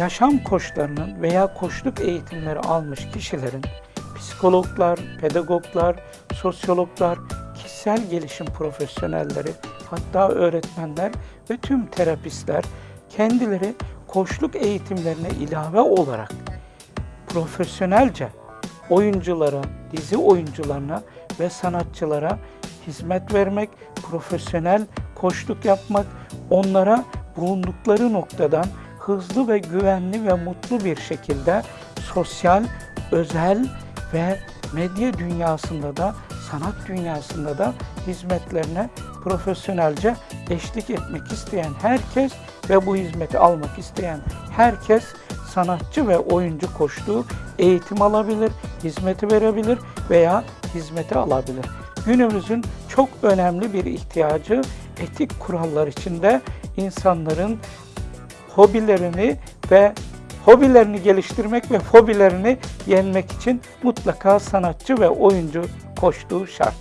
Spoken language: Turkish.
yaşam koçlarının veya koçluk eğitimleri almış kişilerin psikologlar, pedagoglar, sosyologlar, kişisel gelişim profesyonelleri, hatta öğretmenler ve tüm terapistler kendileri koçluk eğitimlerine ilave olarak profesyonelce oyunculara, dizi oyuncularına ve sanatçılara hizmet vermek, profesyonel koçluk yapmak, onlara bulundukları noktadan hızlı ve güvenli ve mutlu bir şekilde sosyal, özel ve medya dünyasında da sanat dünyasında da hizmetlerine profesyonelce eşlik etmek isteyen herkes ve bu hizmeti almak isteyen herkes sanatçı ve oyuncu koştuğu eğitim alabilir, hizmeti verebilir veya hizmeti alabilir. Günümüzün çok önemli bir ihtiyacı etik kurallar içinde insanların hobilerini ve hobilerini geliştirmek ve fobilerini yenmek için mutlaka sanatçı ve oyuncu koştuğu şart.